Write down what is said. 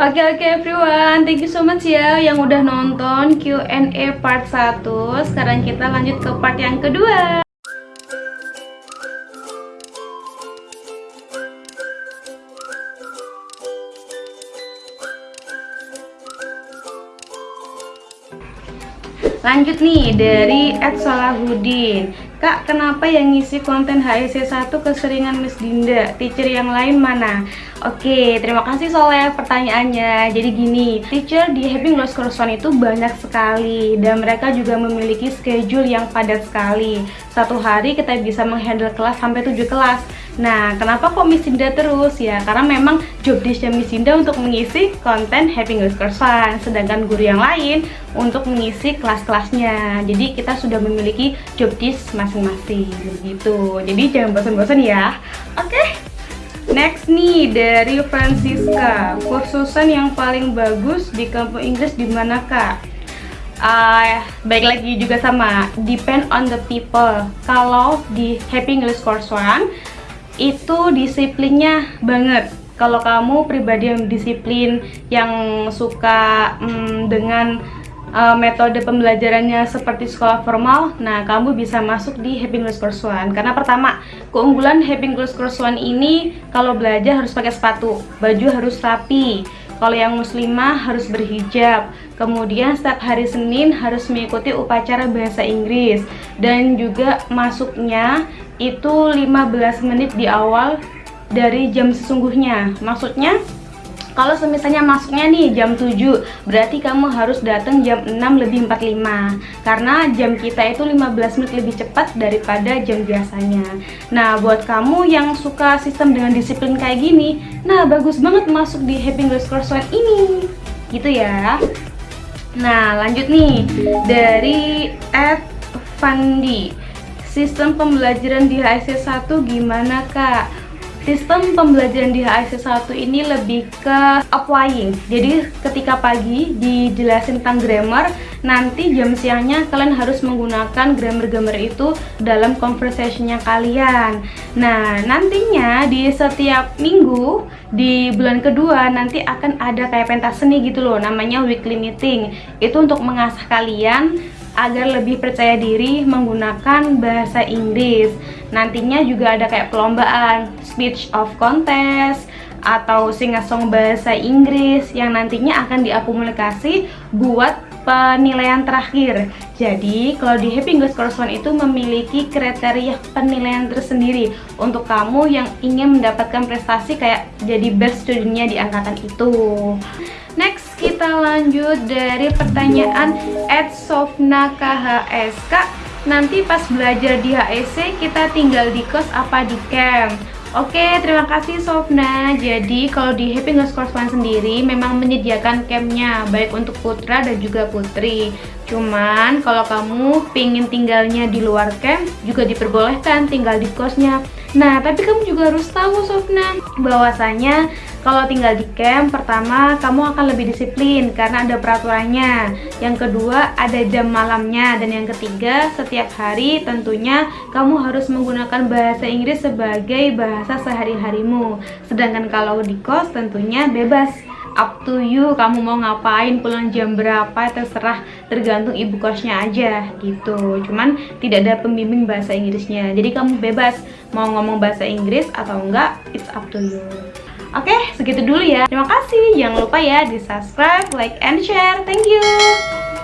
Oke okay, oke okay, everyone, thank you so much ya yang udah nonton Q&A part 1 Sekarang kita lanjut ke part yang kedua Lanjut nih dari Ed Salahudin Kak, kenapa yang ngisi konten HIC 1 keseringan Miss Dinda? Teacher yang lain mana? Oke, terima kasih Soleh pertanyaannya. Jadi gini, teacher di Happy Lost Course One itu banyak sekali dan mereka juga memiliki schedule yang padat sekali. Satu hari kita bisa menghandle kelas sampai 7 kelas. Nah, kenapa kok Miss Dinda terus ya? Karena memang job desknya Miss Dinda untuk mengisi konten Happy English Course sedangkan guru yang lain untuk mengisi kelas-kelasnya. Jadi kita sudah memiliki job desk masing-masing gitu. Jadi jangan bosan-bosan ya. Oke. Okay? Next nih dari Francisca, kursusan yang paling bagus di kampus Inggris di mana kak? Uh, baik lagi juga sama, depend on the people. Kalau di Happy English Course One itu disiplinnya banget. Kalau kamu pribadi yang disiplin yang suka hmm, dengan uh, metode pembelajarannya seperti sekolah formal nah kamu bisa masuk di Happy English Course One. Karena pertama keunggulan Happy English Course One ini kalau belajar harus pakai sepatu baju harus rapi kalau yang muslimah harus berhijab. Kemudian setiap hari Senin harus mengikuti upacara bahasa Inggris. Dan juga masuknya itu 15 menit di awal dari jam sesungguhnya. Maksudnya kalau semisalnya masuknya nih jam 7 berarti kamu harus datang jam 6 lebih 45 karena jam kita itu 15 menit lebih cepat daripada jam biasanya. Nah buat kamu yang suka sistem dengan disiplin kayak gini nah bagus banget masuk di Happy English Course One ini. Gitu ya. Nah lanjut nih. Dari Ed Fandi. Sistem pembelajaran di HSC 1 gimana kak? Sistem pembelajaran di HSC 1 ini lebih ke applying. Jadi ketika pagi dijelasin tentang grammar Nanti jam siangnya kalian harus menggunakan grammar-grammar itu dalam conversationnya kalian. Nah nantinya di setiap minggu di bulan kedua nanti akan ada kayak pentas seni gitu loh Namanya weekly meeting. Itu untuk mengasah kalian agar lebih percaya diri menggunakan bahasa Inggris. Nantinya juga ada kayak perlombaan speech of contest atau sing-song bahasa Inggris yang nantinya akan diakumulasi buat penilaian terakhir. Jadi, kalau di Happy English Course One itu memiliki kriteria penilaian tersendiri untuk kamu yang ingin mendapatkan prestasi kayak jadi best studentnya di angkatan itu. Next, kita lanjut dari pertanyaan Ed Sofna KHS. Kak, nanti pas belajar di HEC kita tinggal di kos apa di camp? Oke, terima kasih Sofna. Jadi, kalau di Happy Course One sendiri memang menyediakan campnya baik untuk putra dan juga putri. Cuman, kalau kamu pingin tinggalnya di luar camp, juga diperbolehkan tinggal di kosnya. Nah, tapi kamu juga harus tahu Sofna, bahwasanya kalau tinggal di camp, pertama kamu akan lebih disiplin karena ada peraturannya. Yang kedua, ada jam malamnya. Dan yang ketiga, setiap hari tentunya kamu harus menggunakan bahasa Inggris sebagai bahasa sehari-harimu. Sedangkan kalau di kos tentunya bebas. Up to you kamu mau ngapain pulang jam berapa terserah. Tergantung ibu kosnya aja gitu. Cuman tidak ada pembimbing bahasa Inggrisnya. Jadi kamu bebas mau ngomong bahasa Inggris atau enggak it's up to you Oke, segitu dulu ya. Terima kasih. Jangan lupa ya di subscribe, like, and share. Thank you.